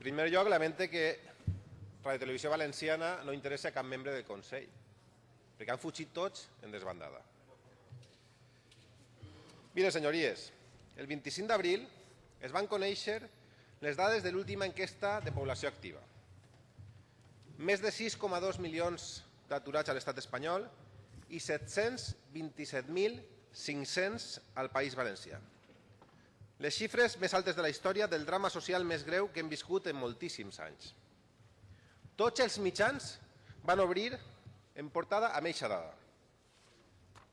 primer lloc, lamente que Radio Televisió Valenciana no interessa a cap membre del Consell, perquè han fugit tots en desbandada. Mire, senyories, el 25 d'abril es van conèixer les dades de l'última enquesta de població activa. Més de 6,2 milions d'aturats a l'estat espanyol i 727.500 al País Valencià. Les xifres més altes de la història del drama social més greu que hem viscut en moltíssims anys. Tots els mitjans van obrir en portada amb eixa dada.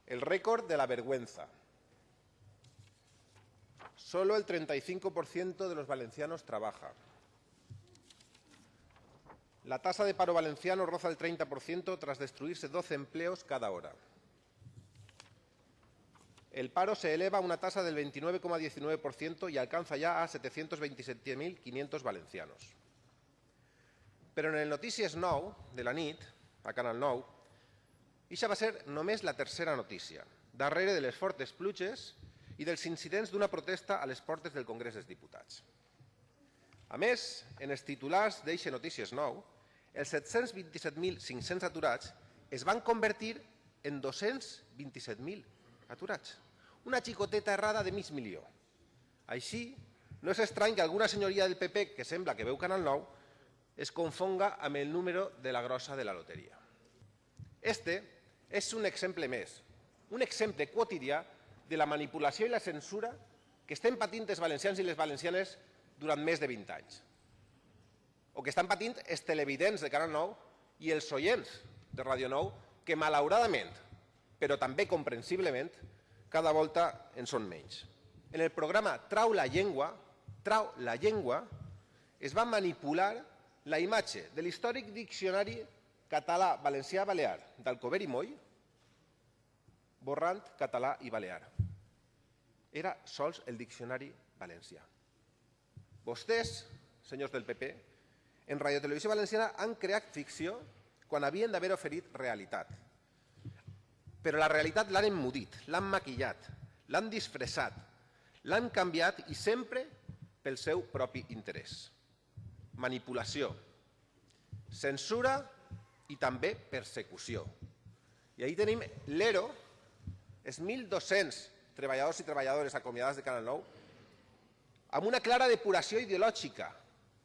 El rècord de la vergüenza. Solo el 35% de los valencianos trabaja. La tasa de paro valenciano roza el 30% tras destruirse 12 empleos cada hora. El paro se eleva a una tasa del 29,19% y alcanza ya a 727.500 valencianos. Però en el Notícies 9 de la nit, a Canal 9, ixa va ser només la tercera notícia, darrere de les fortes pluges i dels incidents d'una protesta a les portes del Congrés dels Diputats. A més, en els titulars d'eixe Notícies 9, els 727.500 aturats es van convertir en 227.000 aturats. Una xicoteta errada de mig milió. Així, no és estrany que alguna senyoria del PP, que sembla que veu Canal 9, es confonga amb el número de la grossa de la loteria. Este és un exemple més, un exemple quotidià de la manipulació i la censura que estem patint els valencians i les valencianes durant més de 20 anys. O que estan patint els televidents de Canal 9 i els oients de Ràdio 9, que malauradament, però també comprensiblement, cada volta en són menys. En el programa Trau la llengua, Trau la llengua, es va manipular la imatge de l'històric diccionari català valencià balear d'Alcover i Moll, borrant català i balear. Era sols el diccionari valencià. Vostès, senyors del PP, en Radio Televisió Valenciana han creat ficció quan havien d'haver oferit realitat. Però la realitat l'han emmudit, l'han maquillat, l'han disfressat, l'han canviat i sempre pel seu propi interès. Manipulació, censura i també persecució. I ahir tenim l'ERO, els 1.200 treballadors i treballadores acomiadats de Canal 9, amb una clara depuració ideològica,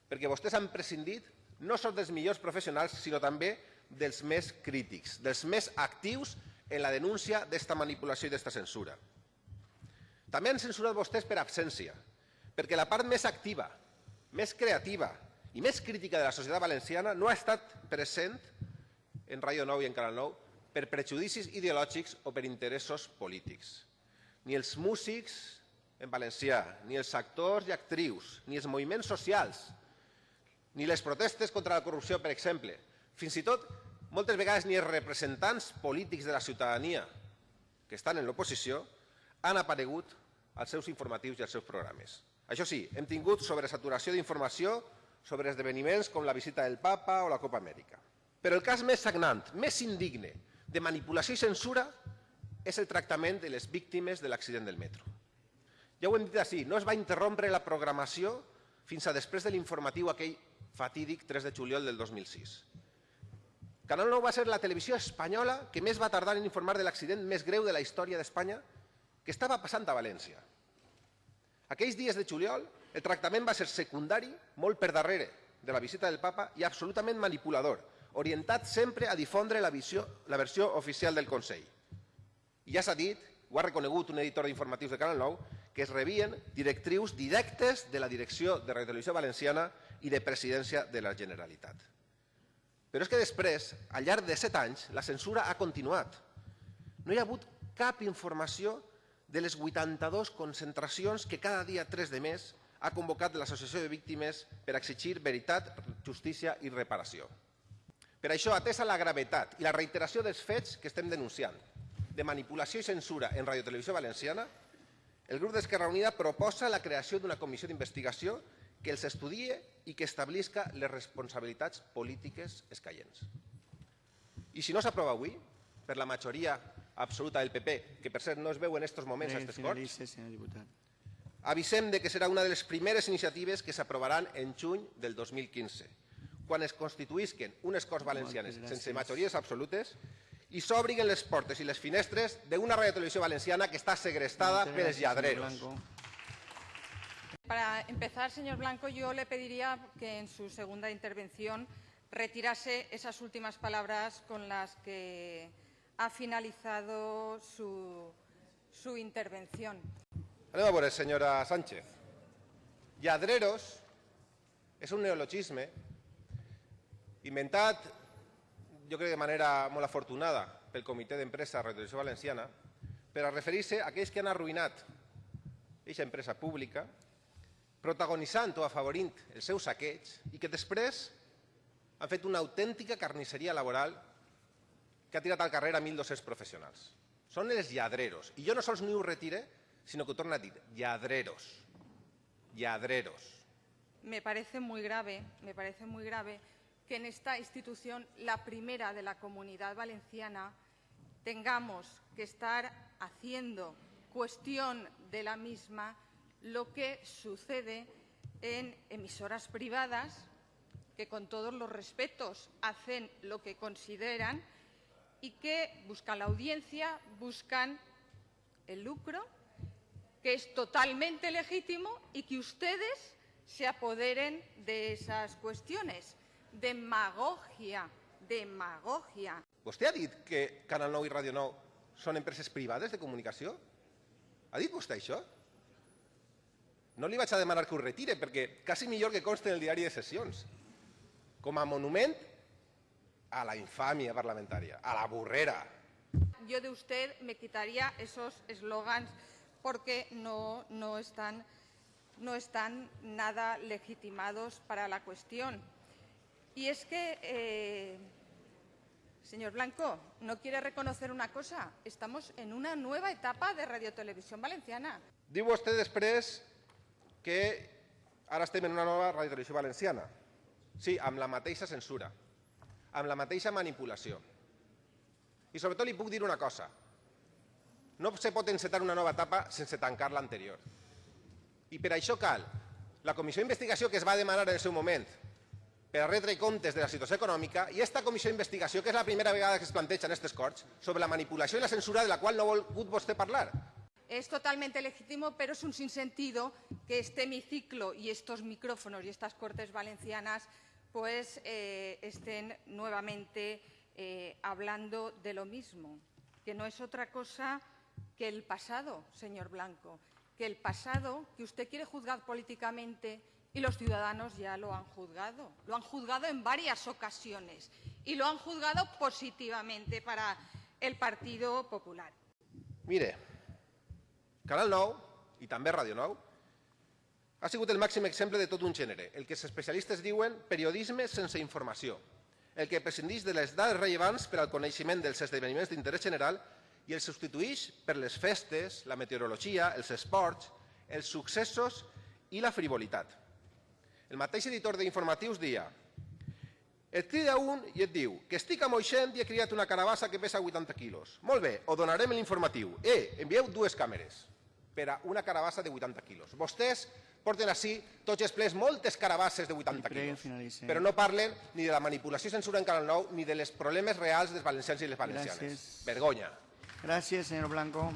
perquè vostès han prescindit no són dels millors professionals, sinó també dels més crítics, dels més actius en la denúncia d'esta manipulació i d'esta censura. També han censurat vostès per absència, perquè la part més activa, més creativa i més crítica de la societat valenciana no ha estat present en Ràdio 9 i en Canal 9 per prejudicis ideològics o per interessos polítics. Ni els músics en valencià, ni els actors i actrius, ni els moviments socials, ni les protestes contra la corrupció, per exemple. Fins i tot, moltes vegades, ni els representants polítics de la ciutadania que estan en l'oposició han aparegut als seus informatius i als seus programes. Això sí, hem tingut sobresaturació d'informació sobre esdeveniments com la visita del papa o la Copa Amèrica. Però el cas més sagnant, més indigne, de manipulació i censura és el tractament de les víctimes de l'accident del metro. Ja ho hem dit així, no es va interrompre la programació fins a després de l'informatiu aquell fatídic 3 de juliol del 2006. Canal 9 va ser la televisió espanyola que més va tardar en informar de l'accident més greu de la història d'Espanya que estava passant a València. Aquells dies de juliol, el tractament va ser secundari, molt per darrere de la visita del papa i absolutament manipulador, orientat sempre a difondre la, visió, la versió oficial del Consell. I ja s'ha dit, ho ha reconegut un editor d'informatius de Canal 9, que es rebien directrius directes de la direcció de Radio Televisió Valenciana i de presidència de la Generalitat. Però és que després, al llarg de set anys, la censura ha continuat. No hi ha hagut cap informació de les 82 concentracions que cada dia 3 de mes ha convocat l'Associació de Víctimes per exigir veritat, justícia i reparació. Per això, atesa la gravetat i la reiteració dels fets que estem denunciant, de manipulació i censura en Radio Televisió Valenciana, el grup d'Esquerra Unida proposa la creació d'una comissió d'investigació que els estudie i que establisca les responsabilitats polítiques escaients. I si no s'aprova avui, per la majoria absoluta del PP, que per cert no es veu en aquests moments a aquestes Corts. Avisem de que serà una de les primeres iniciatives que s'aprovaran en juny del 2015, quan es constituïsquen unes Corts Valencianes sense majories absolutes i s'obriguen les portes i les finestres d'una radiotelevisió valenciana que està segrestada gracias, señor lladreros. Para empezar, señor Blanco, yo le pediría que en su segunda intervención retirase esas últimas palabras con las que ha finalizado su, su intervención. Anem a veure, senyora Sánchez. Lladreros és un neologisme inventat, jo crec de manera molt afortunada, pel Comitè d'Empresa de Radiotelevisió Valenciana, per a referir-se a aquells que han arruïnat aquesta empresa pública, protagonitzant o afavorint el seu saqueig i que després han fet una autèntica carnisseria laboral que ha tirat al carrer a 1.200 professionals. Són els lladreros. I jo no sols ni ho retire, sinó que ho torno a dir, lladreros. Lladreros. Me parece muy grave, me parece muy grave que en esta institución, la primera de la comunidad valenciana, tengamos que estar haciendo cuestión de la misma lo que sucede en emisoras privadas que con todos los respetos hacen lo que consideran y que buscan la audiencia, buscan el lucro, que es totalmente legítimo y que ustedes se apoderen de esas cuestiones. Demagogia, demagogia. Vostè ha dit que Canal 9 i Ràdio 9 són empreses privades de comunicació? Ha dit vostè això? No li vaig a demanar que ho retire, perquè quasi millor que conste en el diari de sessions. Com a monument a la infàmia parlamentària, a la burrera. Yo de usted me quitaría esos eslogans porque no, no, están, no están nada legitimados para la cuestión. Y es que, eh, señor Blanco, ¿no quiere reconocer una cosa? Estamos en una nueva etapa de radiotelevisión valenciana. Diu vostè després que ara estem en una nova radiotelevisió valenciana. Sí, amb la mateixa censura, amb la mateixa manipulació. I sobretot li puc dir una cosa. No se pot encetar una nova etapa sense tancar l'anterior. I per això cal la comissió d'investigació que es va demanar en el seu moment per a retre comptes de la situació econòmica i esta comissió d'investigació, que és la primera vegada que es planteja en aquestes Corts, sobre la manipulació i la censura de la qual no ha volgut vostè parlar. Es totalmente legítimo, pero es un sinsentido que este hemiciclo y estos micrófonos y estas cortes valencianas pues eh, estén nuevamente eh, hablando de lo mismo, que no es otra cosa que el pasado, señor Blanco, que el pasado que usted quiere juzgar políticamente y los ciudadanos ya lo han juzgado. Lo han juzgado en varias ocasiones y lo han juzgado positivamente para el Partido Popular. Mire, Canal 9 i també Ràdio 9 ha sigut el màxim exemple de tot un gènere, el que els especialistes diuen periodisme sense informació, el que prescindeix de les dades rellevants per al coneixement dels esdeveniments d'interès general i el substitueix per les festes, la meteorologia, els esports, els successos i la frivolitat. El mateix editor d'informatius dia et crida un i et diu que estic a Moixent i he criat una carabassa que pesa 80 quilos. Molt bé, ho donarem l'informatiu. Eh, envieu dues càmeres per a una carabassa de 80 quilos. Vostès porten així tots els plens moltes carabasses de 80 Li prego, quilos, finalitzi. però no parlen ni de la manipulació i censura en Canal 9 ni de les problemes reals dels valencians i les valencianes. Gràcies. Vergonya. Gracias, señor Blanco.